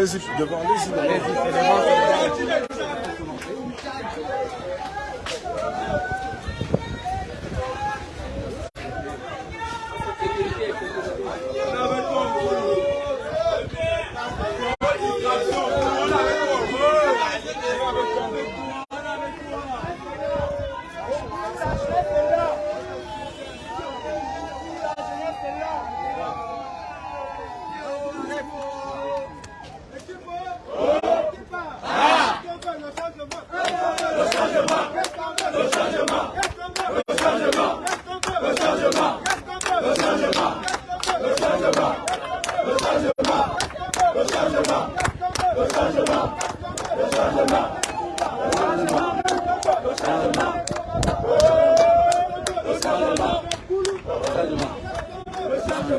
Devant, allez-y. Allez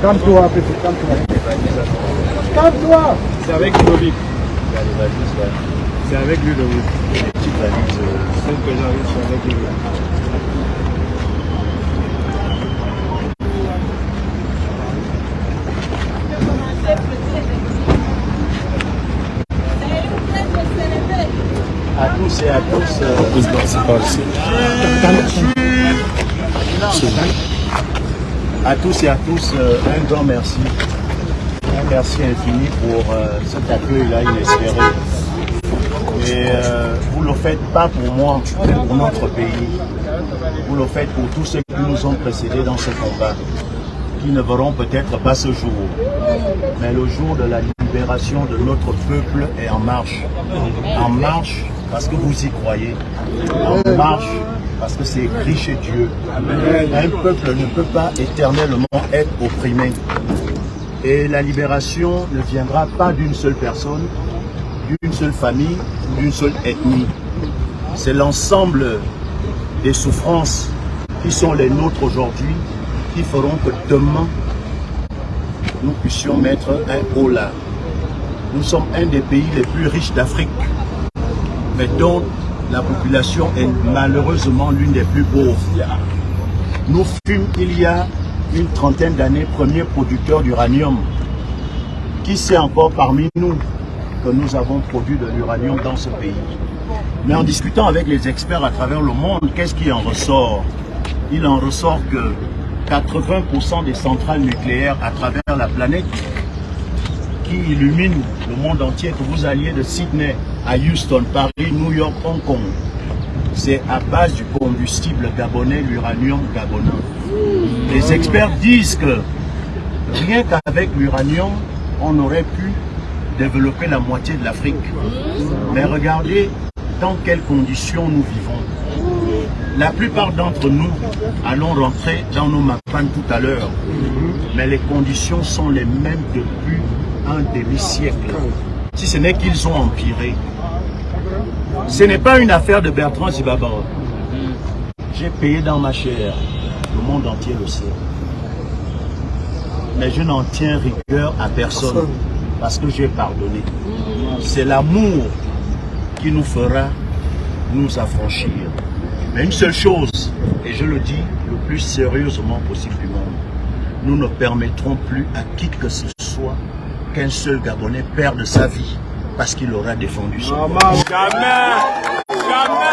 Calme-toi, petit, calme-toi. Calme-toi C'est avec Ludovic. C'est avec Ludovic. C'est que j'arrive, c'est avec Ludovic. À tous et à tous, euh, c'est pas ici. à tous et à tous, euh, un grand merci. Un merci infini pour euh, cet accueil-là inespéré. Et euh, vous le faites pas pour moi, mais pour notre pays. Vous le faites pour tous ceux qui nous ont précédés dans ce combat, qui ne verront peut-être pas ce jour. Mais le jour de la libération de notre peuple est en marche. En marche parce que vous y croyez. En marche parce que c'est écrit chez Dieu. Un peuple ne peut pas éternellement être opprimé. Et la libération ne viendra pas d'une seule personne, d'une seule famille, d'une seule ethnie. C'est l'ensemble des souffrances qui sont les nôtres aujourd'hui, qui feront que demain, nous puissions mettre un haut là. Nous sommes un des pays les plus riches d'Afrique, mais dont la population est malheureusement l'une des plus pauvres. Nous fûmes il y a une trentaine d'années premier producteur d'uranium. Qui sait encore parmi nous que nous avons produit de l'uranium dans ce pays? Mais en discutant avec les experts à travers le monde, qu'est-ce qui en ressort? Il en ressort que 80% des centrales nucléaires à travers la planète qui illuminent le monde entier, que vous alliez de Sydney à Houston, Paris, New York, Hong Kong, c'est à base du combustible gabonais, l'uranium gabonais. Les experts disent que rien qu'avec l'uranium, on aurait pu développer la moitié de l'Afrique. Mais regardez dans quelles conditions nous vivons. La plupart d'entre nous allons rentrer dans nos mapanes tout à l'heure. Mais les conditions sont les mêmes depuis un demi-siècle. Si ce n'est qu'ils ont empiré. Ce n'est pas une affaire de Bertrand Zibaba. J'ai payé dans ma chair. Le monde entier le sait. Mais je n'en tiens rigueur à personne parce que j'ai pardonné. C'est l'amour qui nous fera nous affranchir. Mais une seule chose, et je le dis le plus sérieusement possible du monde, nous ne permettrons plus à qui que ce soit qu'un seul Gabonais perde sa vie parce qu'il aura défendu son Jamais, jamais, jamais.